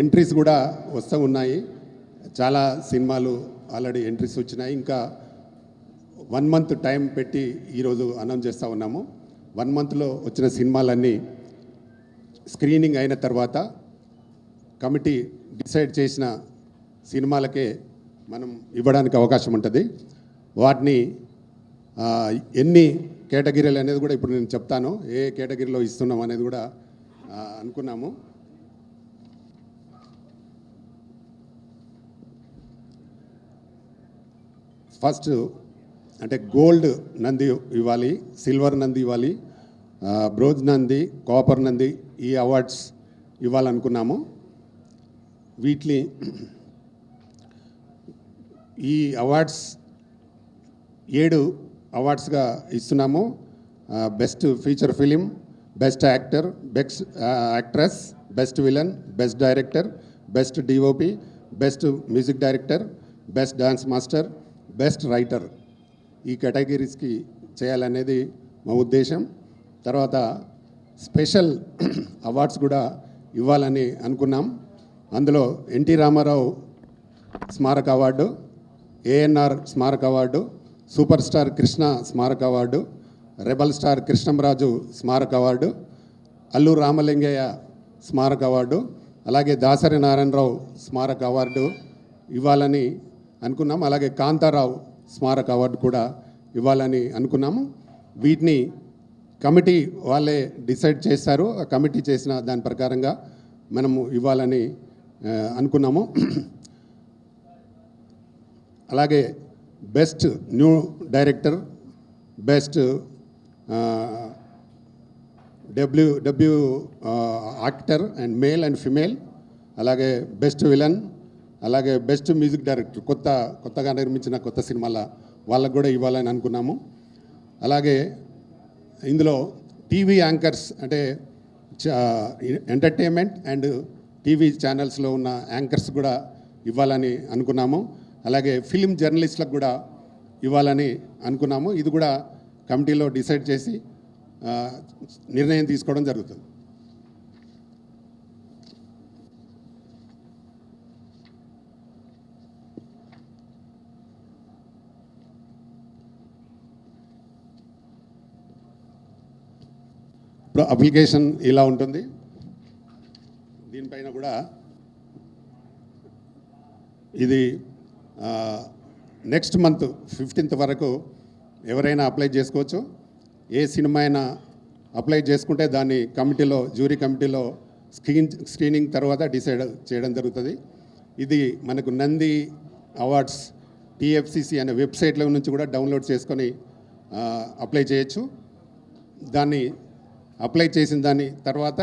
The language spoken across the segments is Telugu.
ఎంట్రీస్ కూడా వస్తూ ఉన్నాయి. చాలా సినిమాలు ఆల్రెడీ ఎంట్రీస్ వచ్చినాయి. ఇంకా వన్ మంత్ టైం పెట్టి ఈరోజు అనౌన్స్ చేస్తూ ఉన్నాము. వన్ మంత్లో వచ్చిన సినిమాలన్నీ స్క్రీనింగ్ అయిన తర్వాత కమిటీ డిసైడ్ చేసిన సినిమాలకే మనం ఇవ్వడానికి అవకాశం ఉంటుంది. వాటిని ఎన్ని కేటగిరీలు అనేది కూడా ఇప్పుడు నేను చెప్తాను. ఏ కేటగిరీలో ఇస్తున్నాం అనేది కూడా అనుకున్నాము. ఫస్ట్ అంటే గోల్డ్ నంది ఇవ్వాలి సిల్వర్ నంది ఇవ్వాలి బ్రోజ్ నంది కాపర్ నంది ఈ అవార్డ్స్ ఇవ్వాలనుకున్నాము. వీటిని ఈ అవార్డ్స్ ఏడు అవార్డ్స్గా ఇస్తున్నాము. Best feature film best actor best actress best villain best director best DOP best music director best dance master best writer ఈ కేటగిరీస్కి చేయాలనేది మా ఉద్దేశం. తర్వాత స్పెషల్ అవార్డ్స్ కూడా ఇవ్వాలని అనుకున్నాం. అందులో ఎన్టీ రామారావు స్మారక అవార్డు ఏఎన్ఆర్ స్మారక అవార్డు సూపర్ స్టార్ కృష్ణ స్మారక అవార్డు రెబల్ స్టార్ కృష్ణంరాజు స్మారక అవార్డు అల్లు రామలింగయ్య స్మారక అవార్డు అలాగే దాసరి నారాయణరావు స్మారక అవార్డు ఇవ్వాలని అనుకున్నాం. అలాగే కాంతారావు స్మారక అవార్డు కూడా ఇవ్వాలని అనుకున్నాము. వీటిని కమిటీ వాళ్ళే డిసైడ్ చేస్తారు ఆ కమిటీ చేసిన దాని ప్రకారంగా మనము ఇవ్వాలని అనుకున్నాము. అలాగే best new director best W W actor and male and female అలాగే బెస్ట్ విలన్ అలాగే బెస్ట్ మ్యూజిక్ డైరెక్టర్ కొత్త కొత్తగా నిర్మించిన కొత్త సినిమాల వాళ్ళకు కూడా ఇవ్వాలని అనుకున్నాము. అలాగే ఇందులో టీవీ యాంకర్స్ అంటే ఎంటర్టైన్మెంట్ అండ్ టీవీ ఛానల్స్లో ఉన్న యాంకర్స్ కూడా ఇవ్వాలని అనుకున్నాము. అలాగే ఫిలిం జర్నలిస్ట్లకు కూడా ఇవ్వాలని అనుకున్నాము. ఇది కూడా కమిటీలో డిసైడ్ చేసి నిర్ణయం తీసుకోవడం జరుగుతుంది. అప్లికేషన్ ఇలా ఉంటుంది. దీనిపైన కూడా ఇది నెక్స్ట్ మంత్ ఫిఫ్టీన్త్ వరకు ఎవరైనా అప్లై చేసుకోవచ్చు. ఏ సినిమా అయినా అప్లై చేసుకుంటే దాన్ని కమిటీలో జ్యూరీ కమిటీలో స్క్రీన్ స్క్రీనింగ్ తర్వాత డిసైడ్ చేయడం జరుగుతుంది. ఇది మనకు నంది అవార్డ్స్ టిఎఫ్సిసి అనే వెబ్సైట్లో నుంచి కూడా డౌన్లోడ్ చేసుకొని అప్లై చేయొచ్చు. దాన్ని అప్లై చేసిన దాని తర్వాత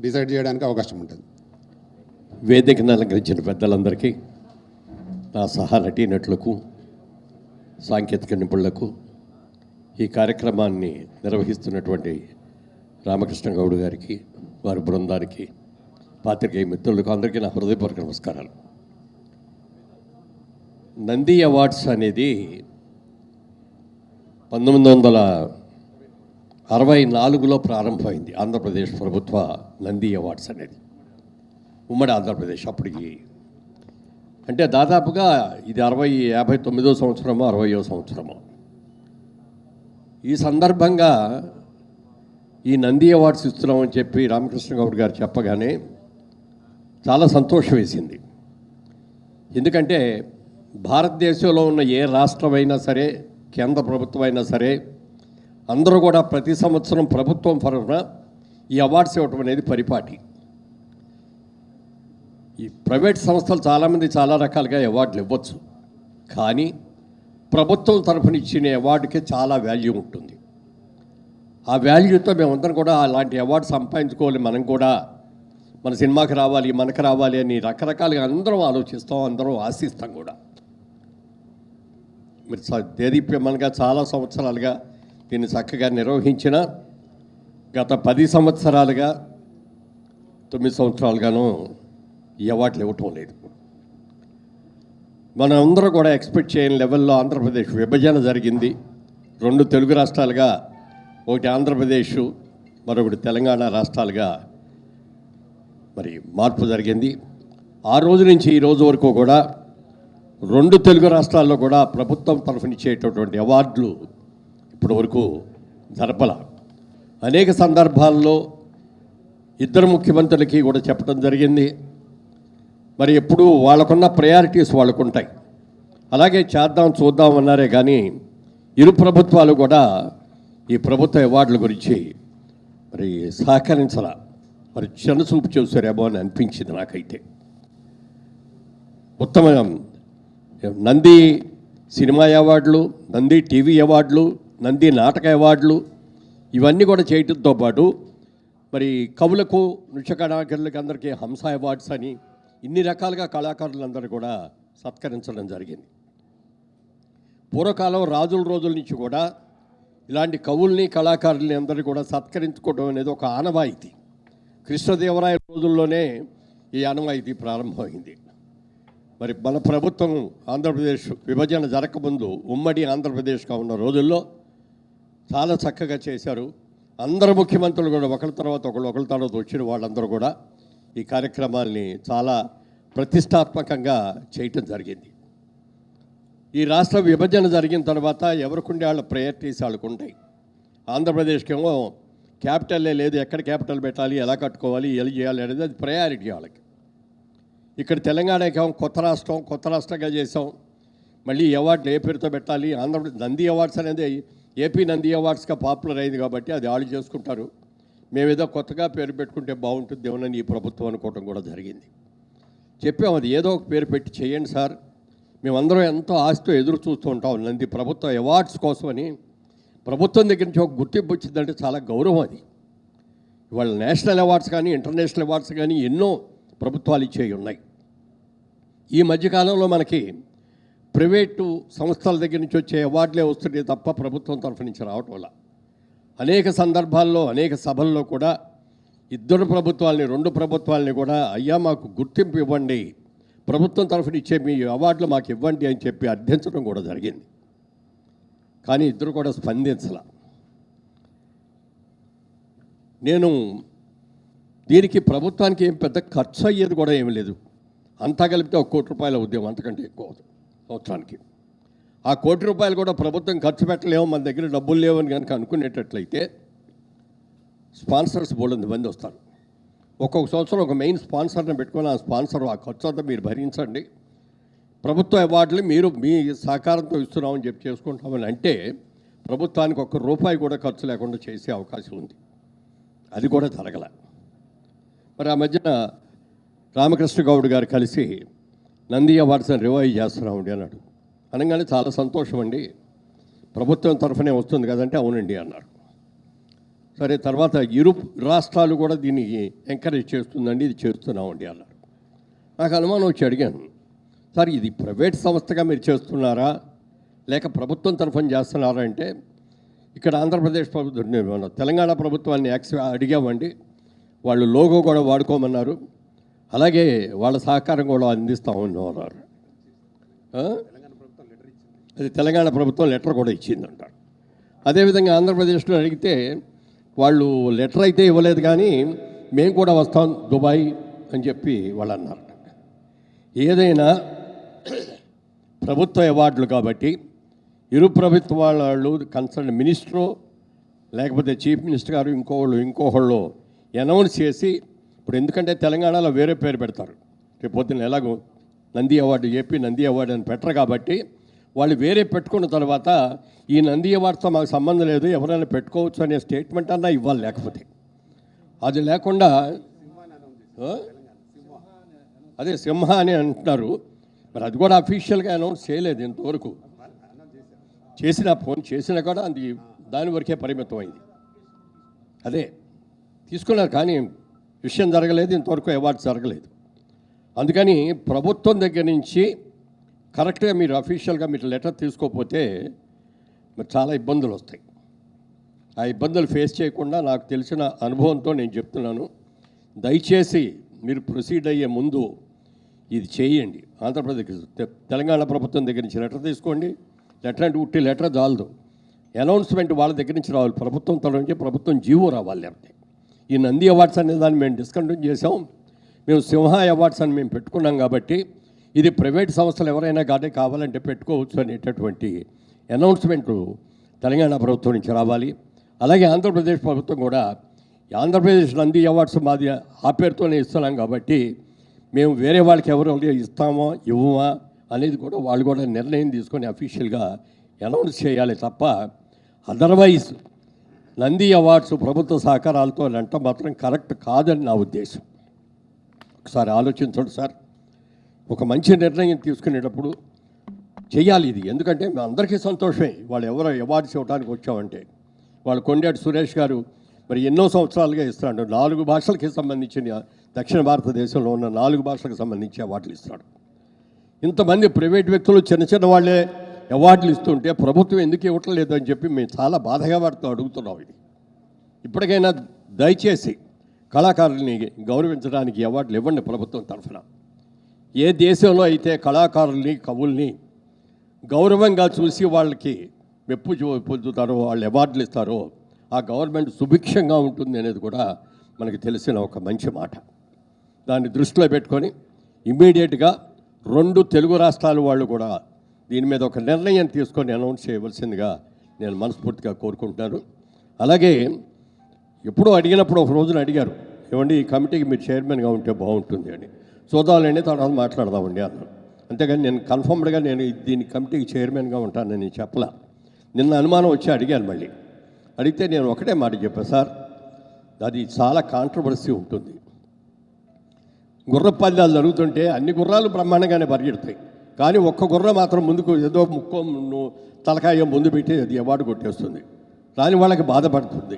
డిసైడ్ చేయడానికి అవకాశం ఉంటుంది. వేదికను అలంకరించిన పెద్దలందరికీ నా సహా నటీనటులకు సాంకేతిక నిపుణులకు ఈ కార్యక్రమాన్ని నిర్వహిస్తున్నటువంటి రామకృష్ణ గౌడ్ గారికి వారి బృందానికి పాత్రికేయ మిత్రులకు అందరికీ నా హృదయపూర్వక నమస్కారాలు. నంది అవార్డ్స్ అనేది పంతొమ్మిది వందల అరవై నాలుగులో ప్రారంభమైంది ఆంధ్రప్రదేశ్ ప్రభుత్వ నంది అవార్డ్స్ అనేది. ఉమ్మడి ఆంధ్రప్రదేశ్ అప్పటికి. అంటే దాదాపుగా ఇది అరవై యాభై తొమ్మిదో సంవత్సరమో అరవయో సంవత్సరమో. ఈ సందర్భంగా ఈ నంది అవార్డ్స్ ఇస్తున్నామని చెప్పి రామకృష్ణ గౌడ్ గారు చెప్పగానే చాలా సంతోషం వేసింది. ఎందుకంటే భారతదేశంలో ఉన్న ఏ రాష్ట్రమైనా సరే కేంద్ర ప్రభుత్వం అయినా సరే అందరూ కూడా ప్రతి సంవత్సరం ప్రభుత్వం తరఫున ఈ అవార్డ్స్ ఇవ్వటం అనేది పరిపాటి. ఈ ప్రైవేట్ సంస్థలు చాలామంది చాలా రకాలుగా అవార్డులు ఇవ్వచ్చు. కానీ ప్రభుత్వం తరఫున ఇచ్చిన అవార్డుకి చాలా వాల్యూ ఉంటుంది. ఆ వాల్యూతో మేమందరం కూడా అలాంటి అవార్డు సంపాదించుకోవాలి. మనం కూడా మన సినిమాకి రావాలి మనకు రావాలి అని రకరకాలుగా అందరం ఆలోచిస్తాం అందరం ఆశిస్తాం కూడా. మీరు దేదీప్యమన్గా చాలా సంవత్సరాలుగా దీన్ని చక్కగా నిర్వహించిన గత పది సంవత్సరాలుగా తొమ్మిది సంవత్సరాలుగాను ఈ అవార్డులు ఇవ్వటం లేదు. మనం అందరూ కూడా ఎక్స్పెక్ట్ చేయని లెవెల్లో ఆంధ్రప్రదేశ్ విభజన జరిగింది. రెండు తెలుగు రాష్ట్రాలుగా ఒకటి ఆంధ్రప్రదేశ్ మరొకటి తెలంగాణ రాష్ట్రాలుగా మరి మార్పు జరిగింది. ఆ రోజు నుంచి ఈ రోజు వరకు కూడా రెండు తెలుగు రాష్ట్రాల్లో కూడా ప్రభుత్వం తరఫునిచ్చేటటువంటి అవార్డులు ఇప్పటి వరకు జరపల. అనేక సందర్భాల్లో ఇద్దరు ముఖ్యమంత్రులకి కూడా చెప్పడం జరిగింది. మరి ఎప్పుడు వాళ్ళకున్న ప్రయారిటీస్ వాళ్ళకు ఉంటాయి అలాగే చేద్దాం చూద్దాం అన్నారే కానీ ఇరు ప్రభుత్వాలు కూడా ఈ ప్రభుత్వ అవార్డుల గురించి మరి సహకరించరా మరి చిన్నచూపు చూసారేమో అని అనిపించింది నాకైతే. ఉత్తమ. నంది సినిమా అవార్డులు నంది టీవీ అవార్డులు నంది నాటక అవార్డులు ఇవన్నీ కూడా చేయటంతో పాటు మరి కవులకు నృత్య కళాకారులకు అందరికీ హంస అవార్డ్స్ అని ఇన్ని రకాలుగా కళాకారులందరూ కూడా సత్కరించడం జరిగింది. పూర్వకాలం రాజుల రోజుల నుంచి కూడా ఇలాంటి కవుల్ని కళాకారుల్ని అందరినీ కూడా సత్కరించుకోవడం అనేది ఒక ఆనవాయితీ. కృష్ణదేవరాయ రోజుల్లోనే ఈ ఆనవాయితీ ప్రారంభమైంది. మరి మన ప్రభుత్వం ఆంధ్రప్రదేశ్ విభజన జరగకముందు ఉమ్మడి ఆంధ్రప్రదేశ్గా ఉన్న రోజుల్లో చాలా చక్కగా చేశారు. అందరు ముఖ్యమంత్రులు కూడా ఒకరి తర్వాత ఒకరు ఒకరి తర్వాత వచ్చిన వాళ్ళందరూ కూడా ఈ కార్యక్రమాల్ని చాలా ప్రతిష్టాత్మకంగా చేయటం జరిగింది. ఈ రాష్ట్ర విభజన జరిగిన తర్వాత ఎవరికుండే వాళ్ళ ప్రయారిటీస్ వాళ్ళకు ఉంటాయి. ఆంధ్రప్రదేశ్కేమో క్యాపిటల్లే లేదు ఎక్కడ క్యాపిటల్ పెట్టాలి ఎలా కట్టుకోవాలి ఎలా చేయాలి అనేది అది ప్రయారిటీ వాళ్ళకి. ఇక్కడ తెలంగాణకేమో కొత్త రాష్ట్రం కొత్త రాష్ట్రంగా చేసాం మళ్ళీ అవార్డులు ఏ పేరుతో పెట్టాలి ఆంధ్రప్రదేశ్ నంది అవార్డ్స్ అనేది ఏపీ నంది అవార్డ్స్గా పాపులర్ అయింది కాబట్టి అది వాళ్ళు చేసుకుంటారు. మేమేదో కొత్తగా పేరు పెట్టుకుంటే బాగుంటుంది ఏమనని ఈ ప్రభుత్వం అనుకోవటం కూడా జరిగింది. చెప్పాం అది ఏదో ఒక పేరు పెట్టి చేయండి సార్. మేమందరం ఎంతో ఆశతో ఎదురు చూస్తూ ఉంటాం నంది ప్రభుత్వ అవార్డ్స్ కోసమని ప్రభుత్వం దగ్గర నుంచి ఒక గుర్తింపు వచ్చిందంటే చాలా గౌరవం అది. ఇవాళ నేషనల్ అవార్డ్స్ కానీ ఇంటర్నేషనల్ అవార్డ్స్ కానీ ఎన్నో ప్రభుత్వాలు ఇచ్చేవి ఉన్నాయి. ఈ మధ్యకాలంలో మనకి ప్రైవేటు సంస్థల దగ్గర నుంచి వచ్చే అవార్డులే వస్తుంటే తప్ప ప్రభుత్వం తరఫు నుంచి రావటం వల్ల. అనేక సందర్భాల్లో అనేక సభల్లో కూడా ఇద్దరు ప్రభుత్వాలని రెండు ప్రభుత్వాలని కూడా అయ్యా మాకు గుర్తింపు ఇవ్వండి. ప్రభుత్వం తరఫున ఇచ్చే మీ అవార్డులు మాకు ఇవ్వండి అని చెప్పి అర్థించడం కూడా జరిగింది. కానీ ఇద్దరు కూడా స్పందించాల. నేను దీనికి ప్రభుత్వానికి ఏం పెద్ద ఖర్చు అయ్యేది కూడా ఏమి లేదు. అంతా కలిపితే ఒక కోటి రూపాయల ఉద్యమం అంతకంటే ఎక్కువ అవుతుంది. సంవత్సరానికి. ఆ కోటి రూపాయలు కూడా ప్రభుత్వం ఖర్చు పెట్టలేము మన దగ్గర డబ్బులు లేవని కనుక అనుకునేటట్లయితే స్పాన్సర్స్ బోల్డ్ మంది వస్తారు. ఒక్కొక్క సంవత్సరం ఒక మెయిన్ స్పాన్సర్ని పెట్టుకొని ఆ స్పాన్సర్ ఆ ఖర్చు అంతా మీరు భరించండి. ప్రభుత్వ అవార్డులు మీరు మీ సహకారంతో ఇస్తున్నామని చెప్పి చేసుకుంటామని అంటే ప్రభుత్వానికి ఒక్క రూపాయి కూడా ఖర్చు లేకుండా చేసే అవకాశం ఉంది. అది కూడా జరగల. మరి ఆ మధ్యన రామకృష్ణ గౌడ్ గారు కలిసి నంది అవార్డ్స్ని రివైవ్ చేస్తున్నామండి అన్నాడు. అనగానే చాలా సంతోషం అండి ప్రభుత్వం తరఫునే వస్తుంది కదంటే అవునండి అన్నారు. సరే తర్వాత ఇరు రాష్ట్రాలు కూడా దీన్ని ఎంకరేజ్ చేస్తుందండి ఇది చేస్తున్నామండి అన్నారు. నాకు అనుమానం వచ్చి అడిగాను. సార్ ఇది ప్రైవేట్ సంస్థగా మీరు చేస్తున్నారా? లేక ప్రభుత్వం తరఫున చేస్తున్నారా అంటే ఇక్కడ ఆంధ్రప్రదేశ్ ప్రభుత్వం తెలంగాణ ప్రభుత్వాన్ని యాక్స్ అడిగామండి. వాళ్ళు లోగో కూడా వాడుకోమన్నారు. అలాగే వాళ్ళ సహకారం కూడా అందిస్తామన్నారు ఉన్నారు అది తెలంగాణ ప్రభుత్వం లెటర్ కూడా ఇచ్చిందంట. అదేవిధంగా ఆంధ్రప్రదేశ్లో అడిగితే వాళ్ళు లెటర్ అయితే ఇవ్వలేదు కానీ మేము కూడా వస్తాం దుబాయ్ అని చెప్పి వాళ్ళు అన్నారు ఏదైనా ప్రభుత్వ అవార్డులు కాబట్టి ఇరు ప్రభుత్వ వాళ్ళు కన్సర్న్ మినిస్టరు లేకపోతే చీఫ్ మినిస్టర్ గారు ఇంకోళ్ళు ఇంకోహళ్ళు అనౌన్స్ చేసి ఇప్పుడు ఎందుకంటే తెలంగాణలో వేరే పేరు పెడతారు. రేపు పొద్దున్న ఎలాగో Nandi award AP Nandi award అని పెట్టరు కాబట్టి వాళ్ళు వేరే పెట్టుకున్న తర్వాత ఈ నంది అవార్డుతో మాకు సంబంధం లేదు ఎవరైనా పెట్టుకోవచ్చు అనే స్టేట్మెంట్ అన్నా ఇవ్వాలి లేకపోతే. అది లేకుండా అదే సింహ అని అంటున్నారు. మరి అది కూడా అఫీషియల్గా అనౌన్స్ చేయలేదు ఇంతవరకు. చేసిన ఫోన్ చేసినా కూడా అది దాని వరకే పరిమితం అయింది అదే తీసుకున్నారు కానీ విషయం జరగలేదు ఇంతవరకు అవార్డు జరగలేదు. అందుకని ప్రభుత్వం దగ్గర నుంచి కరెక్ట్గా మీరు అఫీషియల్గా మీరు లెటర్ తీసుకోకపోతే మరి చాలా ఇబ్బందులు వస్తాయి. ఆ ఇబ్బందులు ఫేస్ చేయకుండా నాకు తెలిసిన అనుభవంతో నేను చెప్తున్నాను. దయచేసి మీరు ప్రొసీడ్ అయ్యే ముందు ఇది చేయండి. ఆంధ్రప్రదేశ్ తె- తెలంగాణ ప్రభుత్వం దగ్గర నుంచి లెటర్ తీసుకోండి. లెటర్ అంటే ఉట్టి లెటర్ చాలదు. అనౌన్స్మెంట్ వాళ్ళ దగ్గర నుంచి రావాలి. ప్రభుత్వం తల నుంచి ప్రభుత్వం జీవో రావాలి లేకపోతే. ఈ నంది అవార్డ్స్ అనే దాన్ని మేము డిస్కంటిన్యూ చేసాం మేము సింహ అవార్డ్స్ అని మేము పెట్టుకున్నాం కాబట్టి ఇది ప్రైవేట్ సంస్థలు ఎవరైనా కానీ కావాలంటే పెట్టుకోవచ్చు అనేటటువంటి అనౌన్స్మెంట్ తెలంగాణ ప్రభుత్వం నుంచి రావాలి. అలాగే ఆంధ్రప్రదేశ్ ప్రభుత్వం కూడా ఆంధ్రప్రదేశ్ నంది అవార్డ్స్ మాది ఆ పేరుతోనే ఇస్తున్నాం కాబట్టి మేము వేరే వాళ్ళకి ఎవరు ఇస్తామో ఇవ్వమా అనేది కూడా వాళ్ళు కూడా నిర్ణయం తీసుకొని అఫీషియల్గా అనౌన్స్ చేయాలి తప్ప అదర్వైజ్ నంది అవార్డ్స్ ప్రభుత్వ సహకారాలతో అంటే మాత్రం కరెక్ట్ కాదని నా ఉద్దేశం. ఒకసారి ఆలోచించండి సార్. ఒక మంచి నిర్ణయం తీసుకునేటప్పుడు చేయాలి ఇది. ఎందుకంటే మీ అందరికీ సంతోషమే. వాళ్ళు ఎవరో అవార్డ్స్ ఇవ్వడానికి వచ్చామంటే. వాళ్ళు కొండాటి సురేష్ గారు మరి ఎన్నో సంవత్సరాలుగా ఇస్తున్నాడు. నాలుగు భాషలకి సంబంధించిన దక్షిణ భారతదేశంలో ఉన్న నాలుగు భాషలకు సంబంధించి అవార్డులు ఇస్తున్నాడు. ఇంతమంది ప్రైవేట్ వ్యక్తులు చిన్న చిన్న వాళ్ళే అవార్డులు ఇస్తుంటే ప్రభుత్వం ఎందుకు ఇవ్వట్లేదు అని చెప్పి మేము చాలా బాధగా వారితో అడుగుతున్నాం ఇది. ఇప్పటికైనా దయచేసి కళాకారుల్ని గౌరవించడానికి అవార్డులు ఇవ్వండి ప్రభుత్వం తరఫున. ఏ దేశంలో అయితే కళాకారుల్ని కవుల్ని గౌరవంగా చూసి వాళ్ళకి మెప్పు పొందుతారో వాళ్ళు అవార్డులు ఇస్తారో ఆ గవర్నమెంట్ సుభిక్షంగా ఉంటుంది అనేది కూడా మనకి తెలిసిన ఒక మంచి మాట. దాన్ని దృష్టిలో పెట్టుకొని ఇమ్మీడియట్గా రెండు తెలుగు రాష్ట్రాల వాళ్ళు కూడా దీని మీద ఒక నిర్ణయం తీసుకొని అనౌన్స్ చేయవలసిందిగా నేను మనస్ఫూర్తిగా కోరుకుంటున్నాను. అలాగే ఎప్పుడో అడిగినప్పుడు ఒక రోజున అడిగారు ఏమండి ఈ కమిటీకి మీరు చైర్మన్గా ఉంటే బాగుంటుంది అని. చూద్దామండి తర్వాత మాట్లాడదామండి అన్నాను అంతేగాని నేను కన్ఫర్మ్డ్గా నేను దీని కమిటీకి చైర్మన్గా ఉంటానని నేను చెప్పలా. నిన్న అనుమానం వచ్చి అడిగాను మళ్ళీ. అడిగితే నేను ఒకటే మాట చెప్పాను సార్ అది చాలా కాంట్రవర్సీ ఉంటుంది. గుర్ర పల్లెలు జరుగుతుంటే అన్ని గుర్రాలు బ్రహ్మాండంగానే పరిగెడతాయి. కానీ ఒక్క గుర్ర మాత్రం ముందుకు ఏదో ముక్కో తలకాయ ముందు పెట్టి అది అవార్డు కొట్టేస్తుంది. దాని వాళ్ళకి బాధపడుతుంది.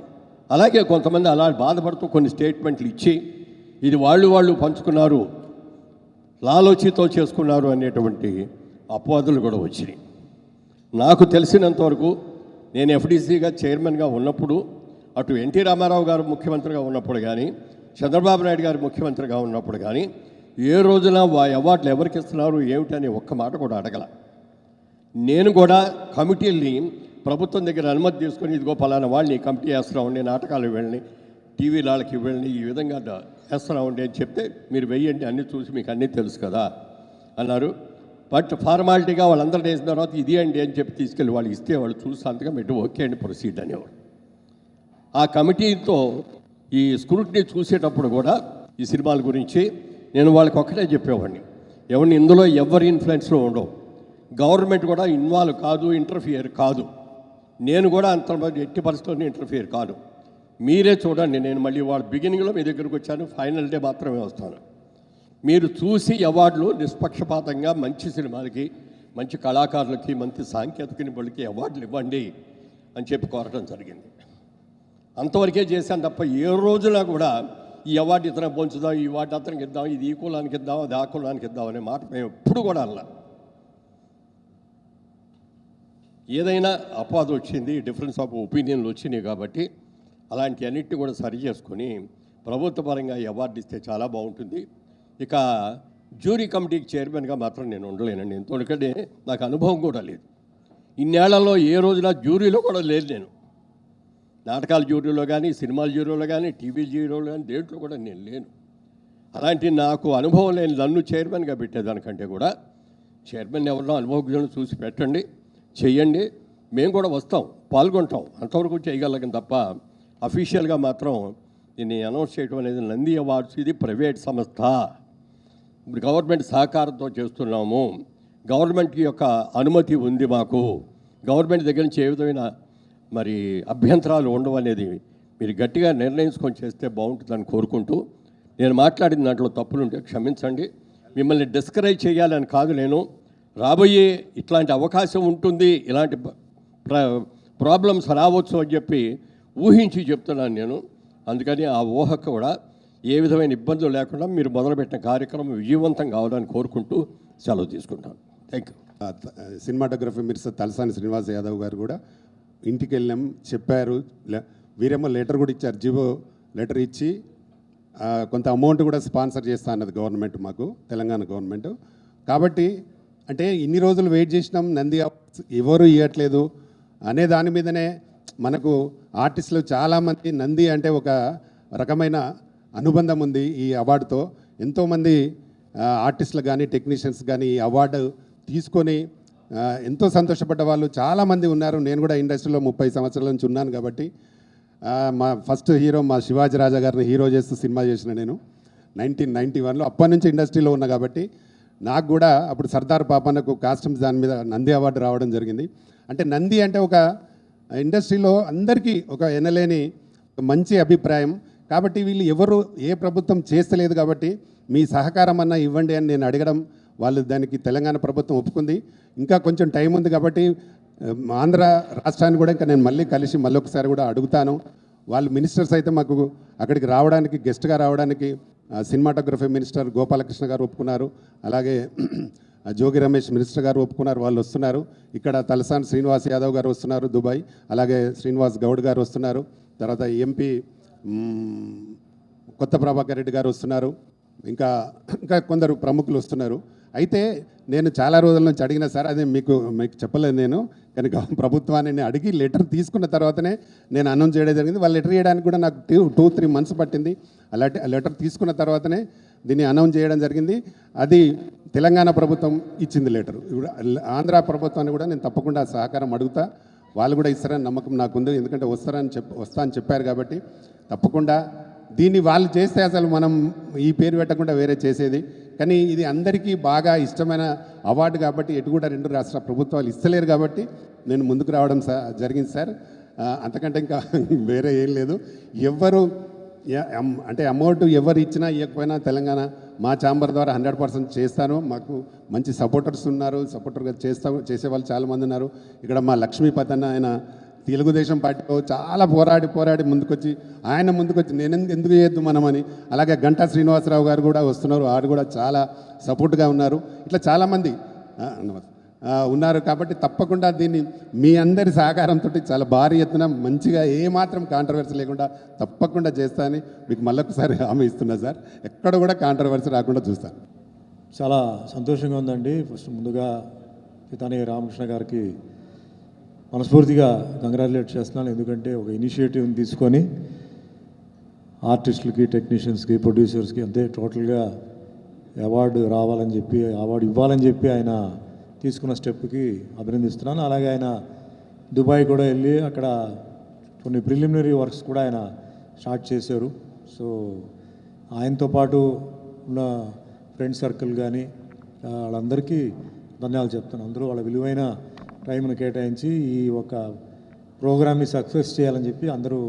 అలాగే కొంతమంది అలా బాధపడుతూ కొన్ని స్టేట్మెంట్లు ఇచ్చి ఇది వాళ్ళు వాళ్ళు పంచుకున్నారు లాలోచితో చేసుకున్నారు అనేటువంటి అపవాదులు కూడా వచ్చినాయి. నాకు తెలిసినంతవరకు నేను ఎఫ్డీసీగా చైర్మన్గా ఉన్నప్పుడు అటు ఎన్టీ రామారావు గారు ముఖ్యమంత్రిగా ఉన్నప్పుడు కానీ చంద్రబాబు నాయుడు గారు ముఖ్యమంత్రిగా ఉన్నప్పుడు కానీ ఏ రోజున వా అవార్డులు ఎవరికి ఇస్తున్నారు ఏమిటని ఒక్క మాట కూడా అడగల. నేను కూడా కమిటీల్ని ప్రభుత్వం దగ్గర అనుమతి తీసుకొని ఇదిగో పలానా వాళ్ళని కమిటీ వేస్తున్నామండి నాటకాలు వెళ్ళని టీవీ వాళ్ళకి వెళ్ళని ఈ విధంగా ద- వేస్తున్నామండి అని చెప్తే మీరు వెయ్యండి అన్నీ చూసి మీకు అన్నీ తెలుసు కదా అన్నారు. బట్ ఫార్మాలిటీగా వాళ్ళందరూ వేసిన తర్వాత ఇది అండి అని చెప్పి తీసుకెళ్ళి వాళ్ళు ఇస్తే వాళ్ళు చూసి సంతకం పెట్టి ఓకే అండి ప్రొసీడ్ అనేవాడు ఆ కమిటీతో ఈ స్క్రూటినీ చూసేటప్పుడు కూడా ఈ సినిమాల గురించి నేను వాళ్ళకి ఒక్కటే చెప్పేవాడిని. ఎవరిని ఇందులో ఎవరి ఇన్ఫ్లుయెన్స్లో ఉండవు. గవర్నమెంట్ కూడా ఇన్వాల్వ్ కాదు ఇంటర్ఫియర్ కాదు. నేను కూడా అంత ఎట్టి పరిస్థితుల్లో ఇంటర్ఫియర్ కాదు. మీరే చూడండి నేను మళ్ళీ వాళ్ళ బిగినింగ్లో మీ దగ్గరకు వచ్చాను ఫైనల్ డే మాత్రమే వస్తాను. మీరు చూసి అవార్డులు నిష్పక్షపాతంగా మంచి సినిమాలకి మంచి కళాకారులకి మంచి సాంకేతిక నిపుణులకి అవార్డులు ఇవ్వండి అని చెప్పి కోరటం జరిగింది. అంతవరకే చేశాను తప్ప ఏ రోజున కూడా ఈ అవార్డు ఇతర పంచుదాం ఈ వాటి అతనికి ఇద్దాం ఇది ఈ కులానికి ఇద్దాం అది ఆ కులానికి ఇద్దాం అనే మాట మేము ఎప్పుడు కూడా అలా ఏదైనా అపాధ వచ్చింది డిఫరెన్స్ ఆఫ్ ఒపీనియన్లు వచ్చినాయి కాబట్టి అలాంటి అన్నిటిని కూడా సరి చేసుకొని ప్రభుత్వ పరంగా ఈ అవార్డు ఇస్తే చాలా బాగుంటుంది. ఇక జ్యూరీ కమిటీకి చైర్మన్గా మాత్రం నేను ఉండలేనండి. ఎందుకంటే నాకు అనుభవం కూడా లేదు. ఇన్నేళ్ళలో ఏ రోజున జ్యూరీలో కూడా లేదు నేను. నాటకాల జ్యూరీలో కానీ సినిమాల జ్యూరీలో కానీ టీవీ జ్యూరీలో కానీ దేంట్లో కూడా నేను లేను. అలాంటి నాకు అనుభవం లేని నన్ను చైర్మన్గా పెట్టేదానికంటే కూడా చైర్మన్ ఎవరినో అనుభవజ్ఞులను చూసి పెట్టండి చెయ్యండి. మేము కూడా వస్తాం పాల్గొంటాం. అంతవరకు చేయగలం తప్ప అఫీషియల్గా మాత్రం దీన్ని అనౌన్స్ చేయడం అనేది నంది అవార్డ్స్ ఇది ప్రైవేట్ సంస్థ. గవర్నమెంట్ సహకారంతో చేస్తున్నాము. గవర్నమెంట్ యొక్క అనుమతి ఉంది మాకు. గవర్నమెంట్ దగ్గర నుంచి ఏ విధమైన మరి అభ్యంతరాలు ఉండవు అనేది మీరు గట్టిగా నిర్ణయించుకొని చేస్తే బాగుంటుందని కోరుకుంటూ నేను మాట్లాడిన దాంట్లో తప్పులుంటే క్షమించండి. మిమ్మల్ని డిస్కరేజ్ చేయాలని కాదు నేను. రాబోయే ఇట్లాంటి అవకాశం ఉంటుంది ఇలాంటి ప్ర- ప్రాబ్లమ్స్ రావచ్చు అని చెప్పి ఊహించి చెప్తున్నాను నేను. అందుకని ఆ ఊహకు కూడా ఏ విధమైన ఇబ్బందులు లేకుండా మీరు మొదలుపెట్టిన కార్యక్రమం విజయవంతం కావాలని కోరుకుంటూ సెలవు తీసుకుంటాను. Thank you cinematography minister Talasani Srinivas Yadav garu కూడా ఇంటికి వెళ్ళాం చెప్పారు వీరేమో లెటర్ కూడా ఇచ్చారు జీవో లెటర్ ఇచ్చి కొంత అమౌంట్ కూడా స్పాన్సర్ చేస్తా అన్నది గవర్నమెంట్ మాకు తెలంగాణ గవర్నమెంట్. కాబట్టి అంటే ఇన్ని రోజులు వెయిట్ చేసినాం నంది ఎవరు ఇవ్వట్లేదు అనే దాని మీదనే మనకు ఆర్టిస్టులు చాలామంది నంది అంటే ఒక రకమైన అనుబంధం ఉంది ఈ అవార్డుతో. ఎంతోమంది ఆర్టిస్టులు కానీ టెక్నీషియన్స్ కానీ ఈ అవార్డు తీసుకొని ఎంతో సంతోషపడ్డ వాళ్ళు చాలామంది ఉన్నారు. నేను కూడా ఇండస్ట్రీలో ముప్పై సంవత్సరాల నుంచి ఉన్నాను కాబట్టి మా ఫస్ట్ హీరో మా శివాజీ రాజా గారిని హీరో చేస్తూ సినిమా చేసిన నేను నైన్టీన్ నైంటీ వన్లో. అప్పటి నుంచి ఇండస్ట్రీలో ఉన్నా కాబట్టి నాకు కూడా అప్పుడు సర్దార్ పాపన్నకు కాస్ట్యూమ్స్ దాని మీద నంది అవార్డు రావడం జరిగింది. అంటే నంది అంటే ఒక ఇండస్ట్రీలో అందరికీ ఒక ఎనలేని మంచి అభిప్రాయం. కాబట్టి వీళ్ళు ఎవరు ఏ ప్రభుత్వం చేస్తలేదు కాబట్టి మీ సహకారం అన్నా ఇవ్వండి అని నేను అడగడం వాళ్ళు దానికి తెలంగాణ ప్రభుత్వం ఒప్పుకుంది. ఇంకా కొంచెం టైం ఉంది కాబట్టి ఆంధ్ర రాష్ట్రాన్ని కూడా ఇంకా నేను మళ్ళీ కలిసి మళ్ళీ ఒకసారి కూడా అడుగుతాను. వాళ్ళు మినిస్టర్స్ అయితే మాకు అక్కడికి రావడానికి గెస్ట్గా రావడానికి సినిమాటోగ్రఫీ మినిస్టర్ గోపాలకృష్ణ గారు ఒప్పుకున్నారు. అలాగే జోగి రమేష్ మినిస్టర్ గారు ఒప్పుకున్నారు వాళ్ళు వస్తున్నారు. ఇక్కడ తలసాని శ్రీనివాస్ యాదవ్ గారు వస్తున్నారు దుబాయ్. అలాగే శ్రీనివాస్ గౌడ్ గారు వస్తున్నారు. తర్వాత ఎంపీ కొత్త ప్రభాకర్ రెడ్డి గారు వస్తున్నారు. ఇంకా ఇంకా కొందరు ప్రముఖులు వస్తున్నారు. అయితే నేను చాలా రోజుల నుంచి అడిగిన సార్ అదే మీకు మీకు చెప్పలేదు నేను. కనుక ప్రభుత్వాన్ని నేను అడిగి లెటర్ తీసుకున్న తర్వాతనే నేను అనౌన్స్ చేయడం జరిగింది. వాళ్ళు లెటర్ చేయడానికి కూడా నాకు టూ టూ త్రీ మంత్స్ పట్టింది. అలాంటి లెటర్ తీసుకున్న తర్వాతనే దీన్ని అనౌన్స్ చేయడం జరిగింది. అది తెలంగాణ ప్రభుత్వం ఇచ్చింది లెటర్. ఆంధ్ర ప్రభుత్వాన్ని కూడా నేను తప్పకుండా సహకారం అడుగుతా. వాళ్ళు కూడా ఇస్తారని నమ్మకం నాకుంది. ఎందుకంటే వస్తారని చెప్ వస్తా అని చెప్పారు కాబట్టి తప్పకుండా దీన్ని వాళ్ళు చేస్తే అసలు మనం ఈ పేరు పెట్టకుండా వేరే చేసేది. కానీ ఇది అందరికీ బాగా ఇష్టమైన అవార్డు కాబట్టి ఎటు కూడా రెండు రాష్ట్ర ప్రభుత్వాలు ఇస్తలేరు కాబట్టి నేను ముందుకు రావడం జరిగింది సార్. అంతకంటే ఇంకా వేరే ఏం లేదు. ఎవ్వరు అంటే అమౌంట్ ఎవరు ఇచ్చినా ఇవ్వకపోయినా తెలంగాణ మా ఛాంబర్ ద్వారా హండ్రెడ్ పర్సెంట్ చేస్తాను. మాకు మంచి సపోర్టర్స్ ఉన్నారు. సపోర్టర్గా చేస్తా చేసే వాళ్ళు చాలామంది ఉన్నారు. ఇక్కడ మా లక్ష్మీపతి అన్న ఆయన తెలుగుదేశం పార్టీలో చాలా పోరాడి పోరాడి ముందుకొచ్చి ఆయన ముందుకొచ్చి నేను ఎందు- ఎందుకు చేయొద్దు మనమని. అలాగే గంటా శ్రీనివాసరావు గారు కూడా వస్తున్నారు. ఆడు కూడా చాలా సపోర్ట్గా ఉన్నారు. ఇట్లా చాలామంది ఉన్నారు కాబట్టి తప్పకుండా దీన్ని మీ అందరి సహకారంతో చాలా భారీ ఎత్తున మంచిగా ఏమాత్రం కాంట్రవర్సీ లేకుండా తప్పకుండా చేస్తానని మీకు మళ్ళొకసారి హామీ ఇస్తున్నా సార్. ఎక్కడ కూడా కాంట్రవర్సీ రాకుండా చూస్తాను. చాలా సంతోషంగా ఉందండి. ఫస్ట్ ముందుగా పితాని రామకృష్ణ గారికి మనస్ఫూర్తిగా కంగ్రాచులేట్ చేస్తున్నాను. ఎందుకంటే ఒక ఇనిషియేటివ్ని తీసుకొని ఆర్టిస్టులకి టెక్నీషియన్స్కి ప్రొడ్యూసర్స్కి అంతే టోటల్గా అవార్డు రావాలని చెప్పి అవార్డు ఇవ్వాలని చెప్పి ఆయన తీసుకున్న స్టెప్కి అభినందిస్తున్నాను. అలాగే ఆయన దుబాయ్ కూడా వెళ్ళి అక్కడ కొన్ని ప్రిలిమినరీ వర్క్స్ కూడా ఆయన స్టార్ట్ చేశారు. సో ఆయనతో పాటు ఉన్న ఫ్రెండ్ సర్కిల్ కానీ వాళ్ళందరికీ ధన్యవాదాలు చెప్తాను అందరూ వాళ్ళ విలువైన టైంను కేటాయించి ఈ ఒక ప్రోగ్రామ్ని సక్సెస్ చేయాలని చెప్పి అందరూ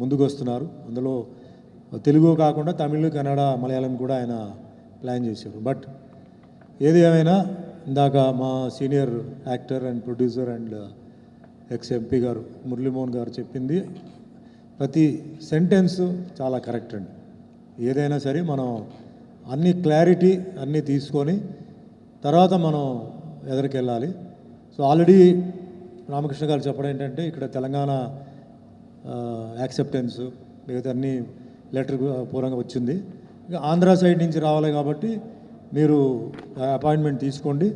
ముందుకు వస్తున్నారు అందులో తెలుగు కాకుండా తమిళ్ కన్నడ మలయాళం కూడా ఆయన ప్లాన్ చేశారు. బట్ ఏది ఏమైనా ఇందాక మా senior actor and producer and ex MP garu Murali Mohan garu చెప్పింది ప్రతి సెంటెన్స్ చాలా కరెక్ట్ అండి. ఏదైనా సరే మనం అన్ని క్లారిటీ అన్నీ తీసుకొని తర్వాత మనం ఎదరికెళ్ళాలి. సో ఆల్రెడీ రామకృష్ణ గారు చెప్పడం ఏంటంటే ఇక్కడ తెలంగాణ యాక్సెప్టెన్స్ మిగతా అన్ని లెటర్ పూర్వంగా వచ్చింది. ఇక ఆంధ్ర సైడ్ నుంచి రావాలి కాబట్టి మీరు అపాయింట్మెంట్ తీసుకోండి.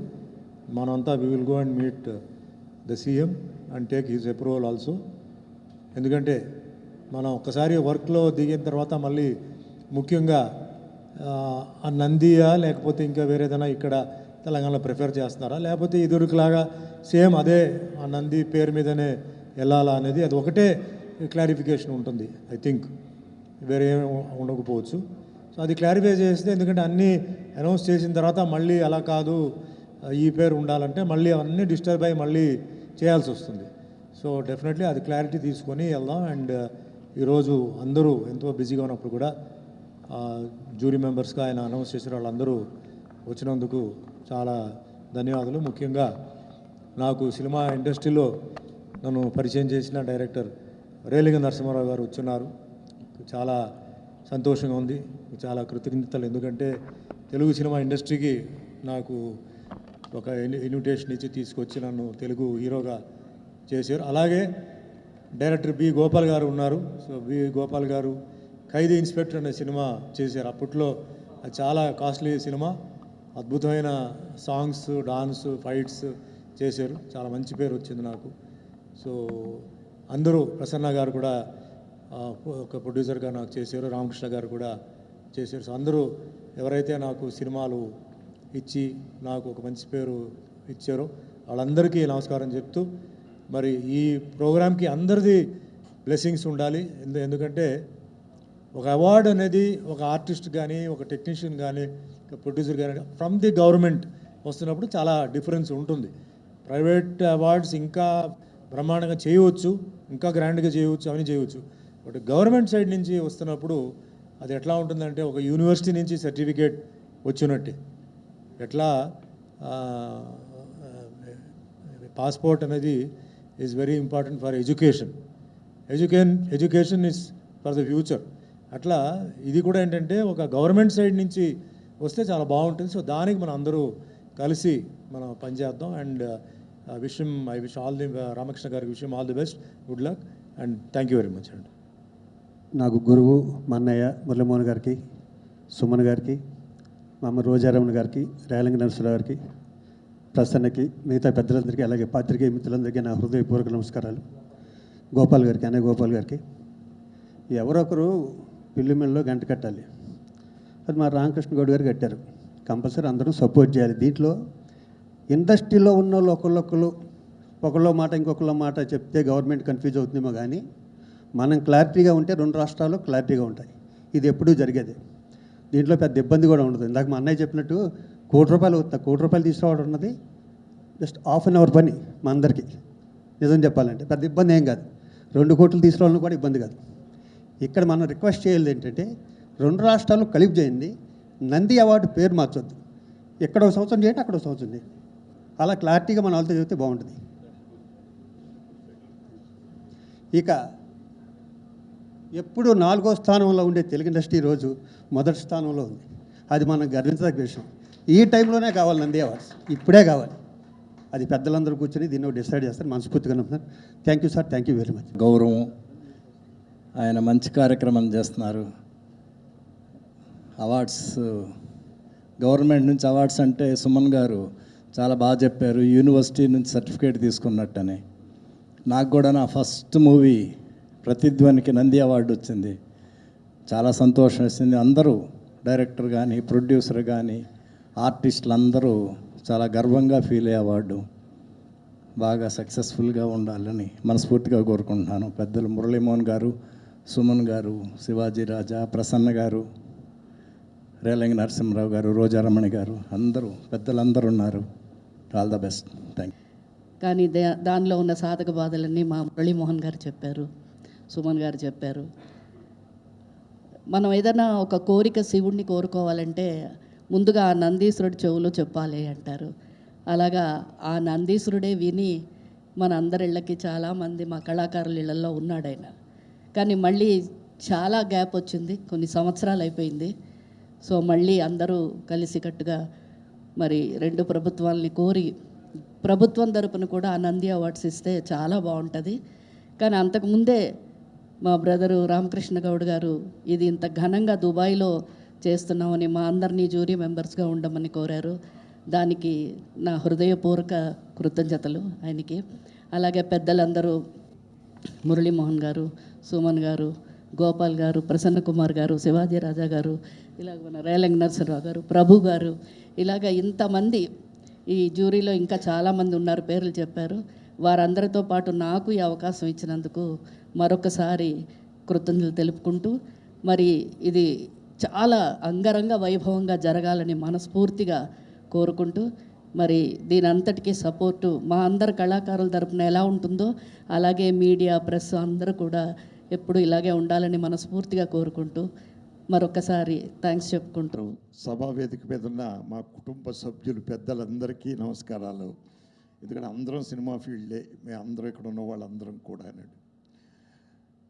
మనంతా we will go and meet the CM and take his approval also ఎందుకంటే మనం ఒక్కసారి వర్క్లో దిగిన తర్వాత మళ్ళీ ముఖ్యంగా ఆ నందియా లేకపోతే ఇంకా వేరేదైనా ఇక్కడ తెలంగాణలో ప్రిఫర్ చేస్తున్నారా? లేకపోతే ఇదివరకులాగా సేమ్ అదే ఆ నంది పేరు మీదనే వెళ్ళాలా అనేది అది ఒకటే క్లారిఫికేషన్ ఉంటుంది ఐ థింక్. వేరే ఉండకపోవచ్చు. సో అది క్లారిఫై చేస్తే ఎందుకంటే అన్నీ అనౌన్స్ చేసిన తర్వాత మళ్ళీ అలా కాదు ఈ పేరు ఉండాలంటే మళ్ళీ అవన్నీ డిస్టర్బ్ అయ్యి మళ్ళీ చేయాల్సి వస్తుంది. సో డెఫినెట్లీ అది క్లారిటీ తీసుకొని వెళ్దాం. అండ్ ఈరోజు అందరూ ఎంతో బిజీగా ఉన్నప్పుడు కూడా జూరీ మెంబర్స్గా ఆయన అనౌన్స్ చేసిన వాళ్ళందరూ వచ్చినందుకు చాలా ధన్యవాదాలు. ముఖ్యంగా నాకు సినిమా ఇండస్ట్రీలో నన్ను పరిచయం చేసిన డైరెక్టర్ రేలింగ నరసింహారావు గారు వచ్చున్నారు చాలా సంతోషంగా ఉంది. చాలా కృతజ్ఞతలు. ఎందుకంటే తెలుగు సినిమా ఇండస్ట్రీకి నాకు ఒక ఇన్విటేషన్ ఇచ్చి తీసుకొచ్చి నన్ను తెలుగు హీరోగా చేశారు. అలాగే డైరెక్టర్ బి గోపాల్ గారు ఉన్నారు. సో బి గోపాల్ గారు ఖైదీ ఇన్స్పెక్టర్ అనే సినిమా చేశారు. అప్పట్లో అది చాలా కాస్ట్లీ సినిమా. అద్భుతమైన సాంగ్స్ డాన్స్ ఫైట్స్ చేశారు. చాలా మంచి పేరు వచ్చింది నాకు. సో అందరూ ప్రసన్న గారు కూడా ఒక ప్రొడ్యూసర్గా నాకు చేశారు. రామకృష్ణ గారు కూడా చేశారు. సో అందరూ ఎవరైతే నాకు సినిమాలు ఇచ్చి నాకు ఒక మంచి పేరు ఇచ్చారో వాళ్ళందరికీ నమస్కారం చెప్తూ మరి ఈ ప్రోగ్రాంకి అందరిది బ్లెస్సింగ్స్ ఉండాలి. ఎందు- ఎందుకంటే ఒక అవార్డు అనేది ఒక ఆర్టిస్ట్ కానీ ఒక టెక్నీషియన్ కానీ ప్రొడ్యూసర్ కానీ ఫ్రమ్ ది గవర్నమెంట్ వస్తున్నప్పుడు చాలా డిఫరెన్స్ ఉంటుంది. ప్రైవేట్ అవార్డ్స్ ఇంకా బ్రహ్మాండంగా చేయవచ్చు ఇంకా గ్రాండ్గా చేయవచ్చు అవన్నీ చేయవచ్చు. బట్ గవర్నమెంట్ సైడ్ నుంచి వస్తున్నప్పుడు అది ఎట్లా ఉంటుందంటే ఒక యూనివర్సిటీ నుంచి సర్టిఫికేట్ వచ్చినట్టే. ఎట్లా పాస్పోర్ట్ అనేది is very important for education education education is for the future అట్లా ఇది కూడా ఏంటంటే ఒక గవర్నమెంట్ సైడ్ నుంచి వస్తే చాలా బాగుంటుంది. సో దానికి మనం అందరూ కలిసి మనం పనిచేద్దాం అండ్ విషయం I wish all the Ramakrishna గారికి విషయం all the best. Good luck. And thank you very much అండి. నాకు గురువు మన్నయ్య అన్నయ్య మురళీమోహన్ గారికి సుమన్ గారికి మా అమ్మ రోజారమణ గారికి రేలంగి నరసరావు గారికి ప్రసన్నకి మిగతా పెద్దలందరికీ అలాగే పాత్రికేయ మిత్రులందరికీ నా హృదయపూర్వక నమస్కారాలు. గోపాల్ గారికి అనే గోపాల్ గారికి. ఎవరొకరు పిల్లిమిల్లో గంట కట్టాలి. అది మా రామకృష్ణ గౌడ్ గారు కట్టారు. కంపల్సరీ అందరూ సపోర్ట్ చేయాలి. దీంట్లో ఇండస్ట్రీలో ఉన్న వాళ్ళు ఒకళ్ళొకళ్ళు ఒకళ్ళో మాట ఇంకొకళ్ళ మాట చెప్తే గవర్నమెంట్ కన్ఫ్యూజ్ అవుతుందేమో కానీ మనం క్లారిటీగా ఉంటే రెండు రాష్ట్రాలు క్లారిటీగా ఉంటాయి. ఇది ఎప్పుడూ జరిగేది. దీంట్లో పెద్ద ఇబ్బంది కూడా ఉండదు. ఇందాక మా అన్నయ్య చెప్పినట్టు కోటి రూపాయలు అవుతుంది కోటి రూపాయలు తీసుకురావడం ఉన్నది జస్ట్ హాఫ్ అన్ అవర్ పని మా అందరికీ. నిజం చెప్పాలంటే పెద్ద ఇబ్బంది ఏం కాదు. రెండు కోట్లు తీసుకురావాలని కూడా ఇబ్బంది కాదు. ఇక్కడ మనం రిక్వెస్ట్ చేయాలి ఏంటంటే రెండు రాష్ట్రాలు కలిపి చేయండి. నంది అవార్డు పేరు మార్చొద్దు. ఎక్కడో ఒక సంవత్సరం చేయండి అక్కడ ఒక సంవత్సరం చేయండి. అలా క్లారిటీగా మన వాళ్ళతో చెబితే బాగుంటుంది. ఇక ఎప్పుడు నాలుగో స్థానంలో ఉండే తెలుగు ఇండస్ట్రీ రోజు మొదటి స్థానంలో ఉంది. అది మనం గర్వించదగ్గ విషయం. ఈ టైంలోనే కావాలి నంది అవార్డ్స్. ఇప్పుడే కావాలి. అది పెద్దలందరూ కూర్చొని దీన్ని డిసైడ్ చేస్తారు. మనస్ఫూర్తిగా sir thank you sir. Thank you very much. గౌరవం. ఆయన మంచి కార్యక్రమం చేస్తున్నారు. అవార్డ్స్ గవర్నమెంట్ నుంచి అవార్డ్స్ అంటే సుమన్ గారు చాలా బాగా చెప్పారు యూనివర్సిటీ నుంచి సర్టిఫికేట్ తీసుకున్నట్టని. నాకు కూడా నా ఫస్ట్ మూవీ ప్రతిధ్వనికి నంది అవార్డు వచ్చింది. చాలా సంతోషం వేసింది. అందరూ డైరెక్టర్ కానీ ప్రొడ్యూసర్ కానీ ఆర్టిస్టులు అందరూ చాలా గర్వంగా ఫీల్ అయ్యే అవార్డు. బాగా సక్సెస్ఫుల్గా ఉండాలని మనస్ఫూర్తిగా కోరుకుంటున్నాను. పెద్దలు మురళీమోహన్ గారు సుమన్ గారు శివాజీ రాజా ప్రసన్న గారు రేలంగి నరసింహరావు గారు రోజారమణి గారు అందరూ పెద్దలందరూ ఉన్నారు. ఆల్ ద బెస్ట్ థ్యాంక్ కానీ దానిలో ఉన్న సాధక బాధలన్నీ మా మురళీమోహన్ గారు చెప్పారు సుమన్ గారు చెప్పారు. మనం ఏదైనా ఒక కోరిక శివుణ్ణి కోరుకోవాలంటే ముందుగా ఆ నందీశ్వరుడి చెవులో చెప్పాలి అంటారు. అలాగా ఆ నందీశ్వరుడే విని మన అందరిళ్ళకి చాలామంది మా కళాకారుల ఇళ్ళల్లో ఉన్నాడు ఆయన కానీ మళ్ళీ చాలా గ్యాప్ వచ్చింది కొన్ని సంవత్సరాలు అయిపోయింది. సో మళ్ళీ అందరూ కలిసికట్టుగా మరి రెండు ప్రభుత్వాలని కోరి ప్రభుత్వం తరపున కూడా ఆ నంది అవార్డ్స్ ఇస్తే చాలా బాగుంటుంది. కానీ అంతకుముందే మా బ్రదరు రామకృష్ణ గౌడ్ గారు ఇది ఇంత ఘనంగా దుబాయ్లో చేస్తున్నామని మా అందరినీ జ్యూరీ మెంబర్స్గా ఉండమని కోరారు. దానికి నా హృదయపూర్వక కృతజ్ఞతలు ఆయనకి. అలాగే పెద్దలందరూ మురళీమోహన్ గారు సుమన్ గారు గోపాల్ గారు ప్రసన్న కుమార్ గారు శివాజీ రాజా గారు ఇలాగ మన రేలంగ్ నరసరావు గారు ప్రభు గారు ఇలాగ ఇంతమంది ఈ జ్యూరీలో ఇంకా చాలామంది ఉన్నారు పేర్లు చెప్పారు. వారందరితో పాటు నాకు ఈ అవకాశం ఇచ్చినందుకు మరొకసారి కృతజ్ఞతలు తెలుపుకుంటూ మరి ఇది చాలా అంగరంగ వైభవంగా జరగాలని మనస్ఫూర్తిగా కోరుకుంటూ మరి దీని అంతటికీ సపోర్టు మా అందరు కళాకారుల తరపున ఎలా ఉంటుందో అలాగే మీడియా ప్రెస్ అందరూ కూడా ఎప్పుడు ఇలాగే ఉండాలని మనస్ఫూర్తిగా కోరుకుంటూ మరొకసారి థ్యాంక్స్ చెప్పుకుంటూ. సభా వేదిక మీద ఉన్న మా కుటుంబ సభ్యులు పెద్దలందరికీ నమస్కారాలు. ఎందుకంటే అందరం సినిమా ఫీల్డే మేము అందరం ఇక్కడ ఉన్న వాళ్ళందరం కూడా అన్నాడు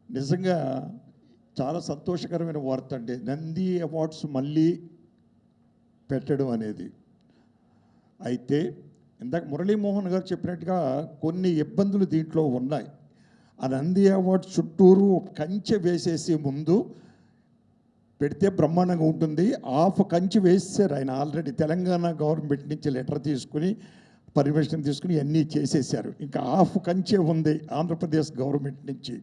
నిజంగా చాలా సంతోషకరమైన వార్త అండి. నంది అవార్డ్స్ మళ్ళీ పెట్టడం అనేది. అయితే ఇందాక మురళీమోహన్ గారు చెప్పినట్టుగా కొన్ని ఇబ్బందులు దీంట్లో ఉన్నాయి. ఆ నంది అవార్డు చుట్టూరు కంచె వేసేసి ముందు పెడితే బ్రహ్మాండంగా ఉంటుంది. హాఫ్ కంచి వేసేసారు ఆయన ఆల్రెడీ. తెలంగాణ గవర్నమెంట్ నుంచి లెటర్ తీసుకుని పర్మిషన్ తీసుకుని అన్నీ చేసేసారు. ఇంకా హాఫ్ కంచే ఉంది ఆంధ్రప్రదేశ్ గవర్నమెంట్ నుంచి.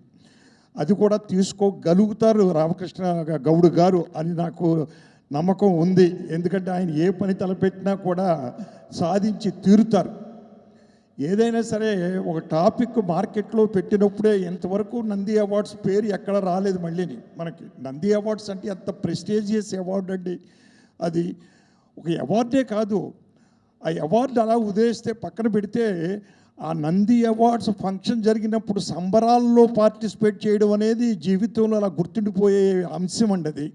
అది కూడా తీసుకోగలుగుతారు రామకృష్ణ గౌడ్ గారు అని నాకు నమ్మకం ఉంది. ఎందుకంటే ఆయన ఏ పని తలపెట్టినా కూడా సాధించి తీరుతారు. ఏదైనా సరే ఒక టాపిక్ మార్కెట్లో పెట్టినప్పుడే ఇంతవరకు నంది అవార్డ్స్ పేరు ఎక్కడ రాలేదు మళ్ళీని మనకి. నంది అవార్డ్స్ అంటే అంత ప్రెస్టీజియస్ అవార్డు అండి. అది ఒక అవార్డే కాదు. ఆ అవార్డు అలా ఉదయిస్తే పక్కన పెడితే ఆ నంది అవార్డ్స్ ఫంక్షన్ జరిగినప్పుడు సంబరాల్లో పార్టిసిపేట్ చేయడం అనేది జీవితంలో అలా గుర్తుండిపోయే అంశం అండి అది.